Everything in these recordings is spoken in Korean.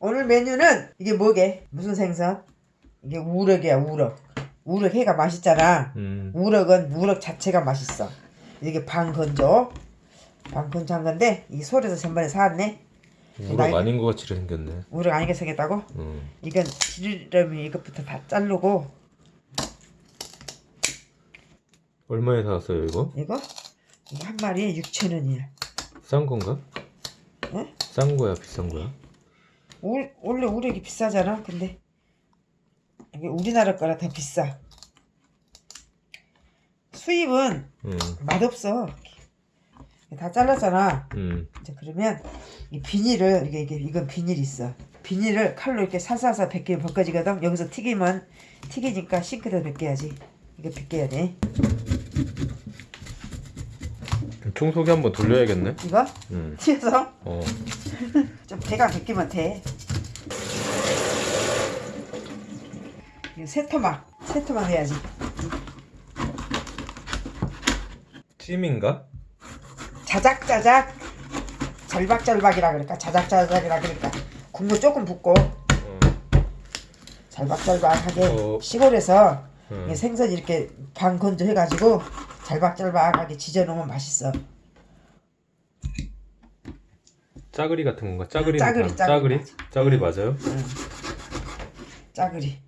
오늘 메뉴는 이게 뭐게? 무슨 생선? 이게 우럭이야 우럭. 우럭 회가 맛있잖아. 음. 우럭은 우럭 자체가 맛있어. 이게 방건조. 방건조 한 건데 이 소에서 전번에 사왔네. 우럭 날- 아닌 것 같이 생겼네. 우럭 아니게 생겼다고? 음. 이건 지르려면 이것부터 다 자르고 얼마에 사왔어요 이거? 이거 이거 한 마리에 6천 원이야. 싼 건가? 응? 싼 거야 비싼 거야? 울, 원래 우럭이 비싸잖아. 근데 이게 우리나라 거라 더 비싸. 수입은 음. 맛없어. 다 잘랐잖아. 음. 이제 그러면 이 비닐을 이게 이게 이건 비닐이 있어. 비닐을 칼로 이렇게 살살살 벗기면 벗겨지거든. 여기서 튀기면 튀기니까 싱크대 벗겨야지. 이거 벗겨야 돼. 청소기 한번 돌려야겠네. 이거 음. 튀어서 어. 좀 대강 벗기면 돼. 이거 세 토막 세 토막 해야지. 찜인가? 자작자작 절박절박이라 그럴까 자작자작이라 그럴까 국물 조금 붓고 어. 절박절박하게 어. 시골에서 음. 이 생선 이렇게 반 건조 해가지고 절박절박하게 지져놓으면 맛있어. 짜그리 같은 건가? 짜그리. 짜그리, 짜그리. 짜그리. 짜그리 맞아요? 응. 짜그리.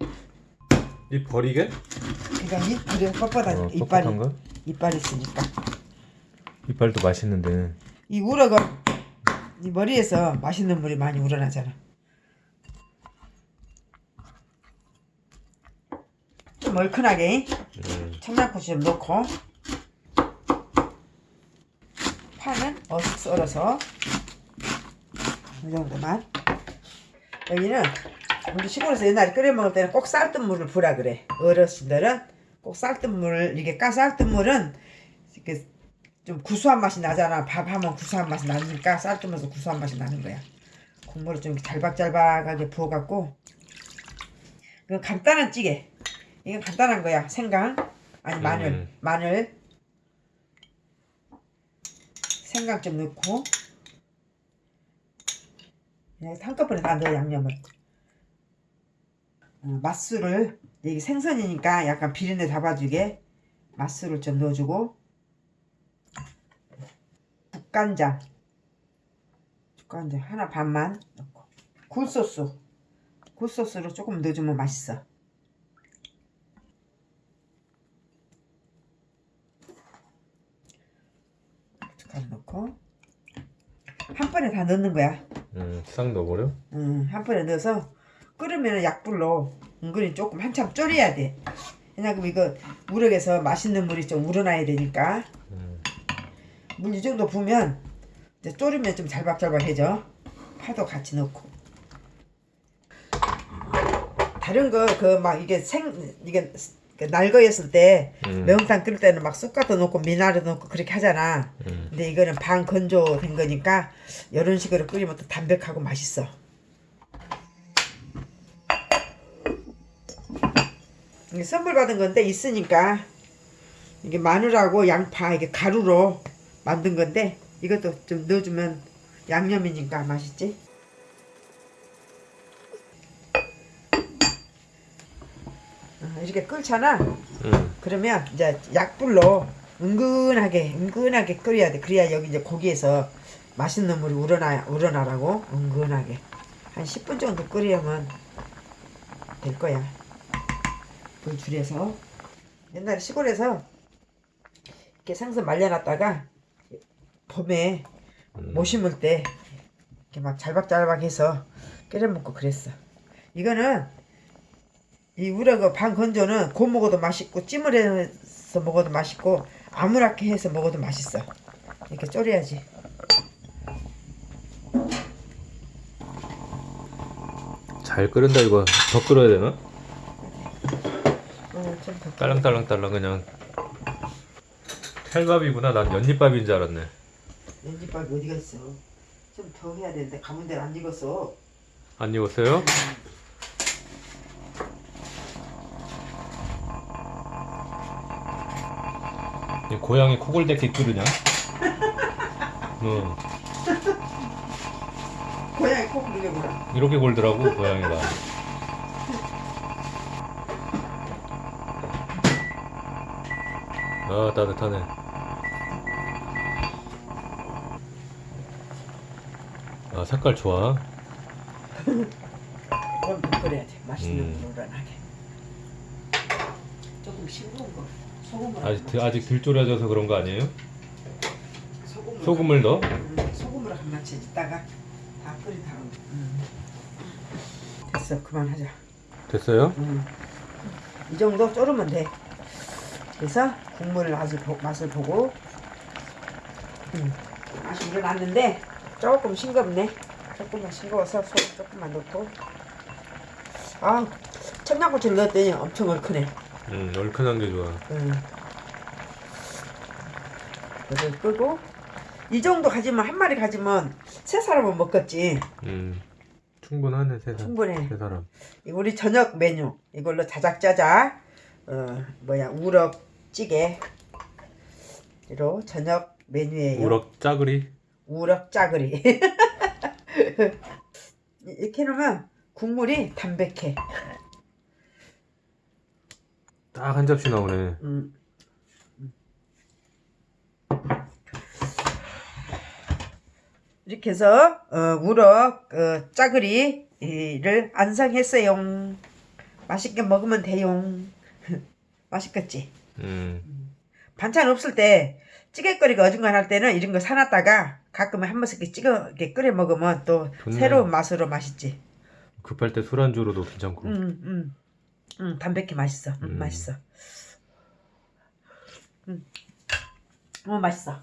이 버리게? 그러니까 이 그래 뻣뻣하니까 어, 이빨이 뻣뻣한가? 이빨이 있으니까 이빨도 맛있는데. 이 우럭은 이 머리에서 맛있는 물이 많이 우러나잖아. 좀 얼큰하게 음. 청양고추 좀 넣고 파는 어슷 썰어서 이 정도만 여기는 우리 시골에서 옛날에 끓여 먹을 때는 꼭 쌀뜨 물을 부라 그래. 어르신들은 꼭 쌀뜨 물을 이게 까쌀뜨 물은 이렇게 좀 구수한 맛이 나잖아. 밥 하면 구수한 맛이 나니까 쌀뜨 물에서 구수한 맛이 나는 거야. 국물을 좀 잘박잘박하게 부어갖고. 이건 간단한 찌개. 이건 간단한 거야. 생강 아니 마늘. 음. 마늘. 생강 좀 넣고. 그냥 한꺼번에 다 넣어 양념을. 어, 맛술을 이게 생선이니까 약간 비린내 잡아주게 맛술을 좀 넣어주고 국간장. 국간장 하나 반만 넣고. 굴소스. 굴소스로 조금 넣어주면 맛있어. 고춧가루 넣고. 한 번에 다 넣는 거야. 음. 싹 넣어버려? 음, 한 번에 넣어서 끓으면 약불로 은근히 조금 한참 졸여야 돼. 왜냐면 이거 우럭에서 맛있는 물이 좀 우러나야 되니까 음. 물이 정도 부으면 이제 졸이면 좀 잘박잘박해져. 파도 같이 넣고. 다른 거 그 막 이게 생 이게 그 날거였을 때 음. 매운탕 끓일 때는 막 쑥갓도 넣고 미나리 넣고 그렇게 하잖아. 음. 근데 이거는 반 건조된 거니까 이런 식으로 끓이면 또 담백하고 맛있어. 이게 선물 받은 건데 있으니까 이게 마늘하고 양파 이게 가루로 만든 건데 이것도 좀 넣어주면 양념이니까 맛있지. 어, 이렇게 끓잖아. 음. 그러면 이제 약불로 은근하게 은근하게 끓여야 돼. 그래야 여기 이제 고기에서 맛있는 물이 우러나 우러나라고 은근하게 한 10분 정도 끓이면 될 거야. 불 줄여서 옛날에 시골에서 이렇게 생선 말려놨다가 봄에 음. 못 심을 때 이렇게 막 잘박잘박 해서 끓여 먹고 그랬어. 이거는 이 우럭 반 건조는 고 먹어도 맛있고 찜을 해서 먹어도 맛있고 아무렇게 해서 먹어도 맛있어. 이렇게 졸여야지. 잘 끓는다 이거. 더 끓여야 되나? 어, 좀 더. 딸랑딸랑딸랑 그냥. 찰밥이구나. 난 연잎밥인 줄 알았네. 연지밥이 어디가 있어? 좀 더 해야 되는데 가문 데안 익었어. 안 익었어요? 이 고양이 코골대기 끓으냐? 응. 고양이 이게 뭐야? 이렇게 골더라고 고양이가. 아 따뜻하네. 아 색깔 좋아. 이건 그래야 돼. 맛있는 음. 거 우러나게. 조금 싱거운 거. 소금으로 아직 한 드- 아직 덜 졸여져서 그런 거 아니에요? 소금으로 소금을 넣어? 음, 소금으로 한 마치 있다가 다 끓인 다음. 음. 됐어 그만하자. 됐어요? 음. 이 정도 졸으면 돼. 그래서 국물 맛을, 보, 맛을 보고 음. 맛이 우러났는데 조금 싱겁네. 조금만 싱거워서 소금 조금만 넣고 아 청양고추를 넣었더니 엄청 얼큰해. 음 얼큰한 게 좋아. 음. 이걸 끄고 이 정도 가지면 한 마리 가지면 세 사람은 먹겠지. 음 충분하네 세 사람. 충분해. 세 사람. 이 우리 저녁 메뉴 이걸로 자작자작 어 뭐야 우럭 찌개로 저녁 메뉴예요. 우럭 짜그리. 우럭 짜그리. 이렇게 놓으면 국물이 담백해. 딱 한 접시 나오네. 음. 이렇게 해서 어, 우럭 어, 짜그리를 안성했어요. 맛있게 먹으면 돼요. 맛있겠지? 음 반찬 없을 때 찌개거리가 어중간할 때는 이런 거 사놨다가 가끔 한 번씩 찍어 이렇게 끓여 먹으면 또 좋네. 새로운 맛으로 맛있지. 급할 때 술안주로도 괜찮고. 음, 음, 음, 담백해 맛있어. 음, 음. 맛있어. 음, 어 맛있어.